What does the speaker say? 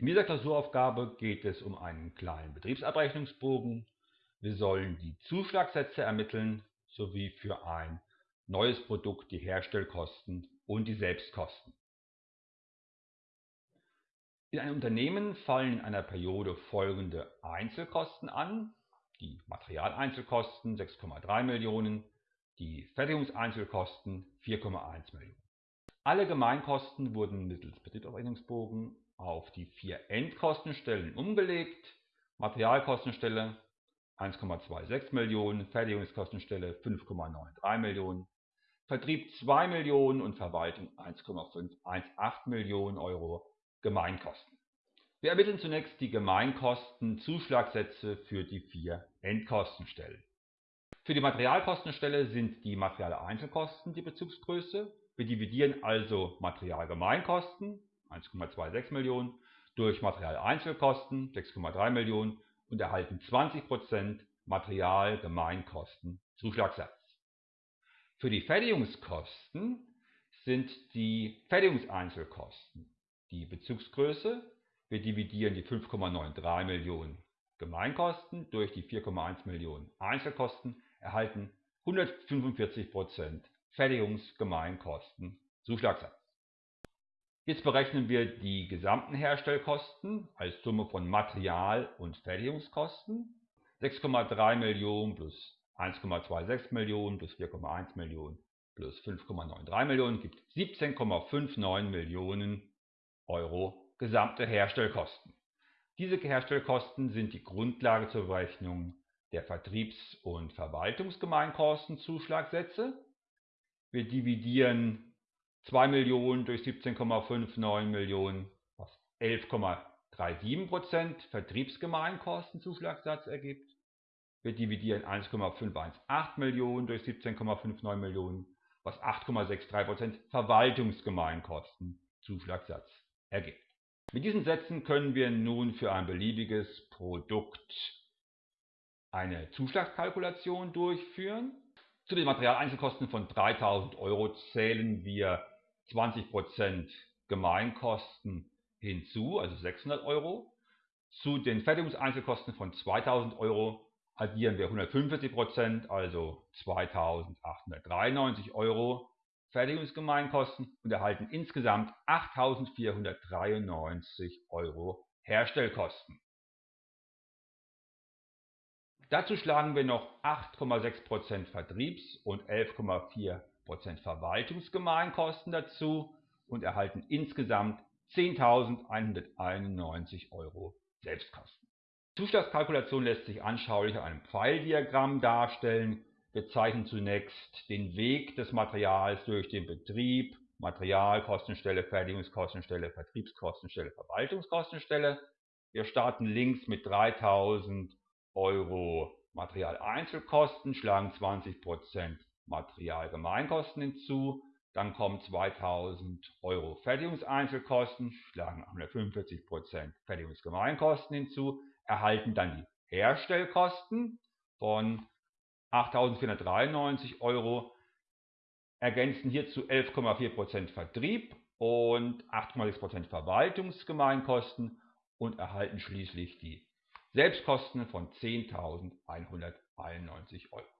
In dieser Klausuraufgabe geht es um einen kleinen Betriebsabrechnungsbogen. Wir sollen die Zuschlagssätze ermitteln sowie für ein neues Produkt die Herstellkosten und die Selbstkosten. In einem Unternehmen fallen in einer Periode folgende Einzelkosten an. Die Materialeinzelkosten 6,3 Millionen, die Fertigungseinzelkosten 4,1 Millionen. Alle Gemeinkosten wurden mittels Betriebsabrechnungsbogen auf die vier Endkostenstellen umgelegt. Materialkostenstelle 1,26 Millionen, Fertigungskostenstelle 5,93 Millionen, Vertrieb 2 Millionen und Verwaltung 1,518 Millionen Euro Gemeinkosten. Wir ermitteln zunächst die Gemeinkosten-Zuschlagsätze für die vier Endkostenstellen. Für die Materialkostenstelle sind die Materialeinzelkosten die Bezugsgröße. Wir dividieren also Materialgemeinkosten 1,26 Millionen durch Materialeinzelkosten 6,3 Millionen und erhalten 20% Materialgemeinkosten Zuschlagssatz. Für die Fertigungskosten sind die Fertigungseinzelkosten die Bezugsgröße. Wir dividieren die 5,93 Millionen Gemeinkosten durch die 4,1 Millionen Einzelkosten, erhalten 145% Fertigungsgemeinkosten Zuschlagssatz. Jetzt berechnen wir die gesamten Herstellkosten als Summe von Material- und Fertigungskosten. 6,3 Millionen plus 1,26 Millionen plus 4,1 Millionen plus 5,93 Millionen gibt 17,59 Millionen Euro gesamte Herstellkosten. Diese Herstellkosten sind die Grundlage zur Berechnung der Vertriebs- und Verwaltungsgemeinkostenzuschlagsätze. Wir dividieren 2 Millionen durch 17,59 Millionen, was 11,37% Vertriebsgemeinkostenzuschlagssatz ergibt. Wir dividieren 1,518 Millionen durch 17,59 Millionen, was 8,63% Verwaltungsgemeinkostenzuschlagssatz ergibt. Mit diesen Sätzen können wir nun für ein beliebiges Produkt eine Zuschlagskalkulation durchführen. Zu den Materialeinzelkosten von 3000 Euro zählen wir 20% Gemeinkosten hinzu, also 600 Euro. Zu den Fertigungseinzelkosten von 2000 Euro addieren wir 145%, also 2893 Euro Fertigungsgemeinkosten und erhalten insgesamt 8.493 Euro Herstellkosten. Dazu schlagen wir noch 8,6% Vertriebs- und 11,4% Verwaltungsgemeinkosten dazu und erhalten insgesamt 10.191 Euro Selbstkosten. Die Zuschlagskalkulation lässt sich anschaulich an einem Pfeildiagramm darstellen. Wir zeichnen zunächst den Weg des Materials durch den Betrieb, Materialkostenstelle, Fertigungskostenstelle, Vertriebskostenstelle, Verwaltungskostenstelle. Wir starten links mit 3000 Euro Materialeinzelkosten, schlagen 20% Materialgemeinkosten hinzu, dann kommen 2000 Euro Fertigungseinzelkosten, schlagen 145% Fertigungsgemeinkosten hinzu, erhalten dann die Herstellkosten von 8.493 Euro, ergänzen hierzu 11,4% Vertrieb und 8,6% Verwaltungsgemeinkosten und erhalten schließlich die Selbstkosten von 10.191 Euro.